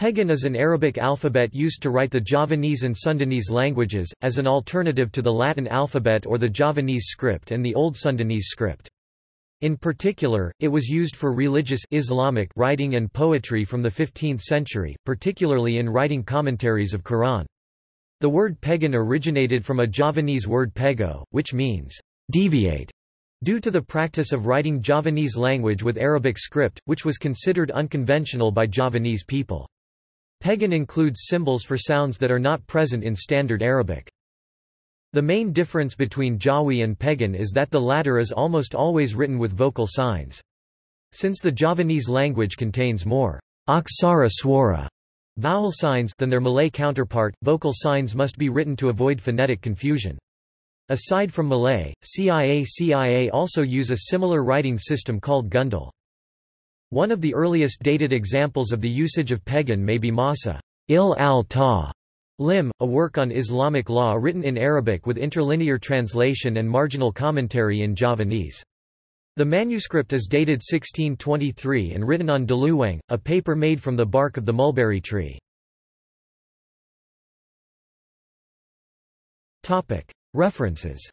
Pegon is an Arabic alphabet used to write the Javanese and Sundanese languages, as an alternative to the Latin alphabet or the Javanese script and the Old Sundanese script. In particular, it was used for religious Islamic writing and poetry from the 15th century, particularly in writing commentaries of Quran. The word Pegon originated from a Javanese word pego, which means deviate, due to the practice of writing Javanese language with Arabic script, which was considered unconventional by Javanese people. Pegon includes symbols for sounds that are not present in Standard Arabic. The main difference between Jawi and Pegon is that the latter is almost always written with vocal signs. Since the Javanese language contains more aksara swara vowel signs than their Malay counterpart, vocal signs must be written to avoid phonetic confusion. Aside from Malay, Cia-Cia also use a similar writing system called Gundhul. One of the earliest dated examples of the usage of Pegon may be Masa il al-Ta Lim, a work on Islamic law written in Arabic with interlinear translation and marginal commentary in Javanese. The manuscript is dated 1623 and written on daluwang, a paper made from the bark of the mulberry tree. References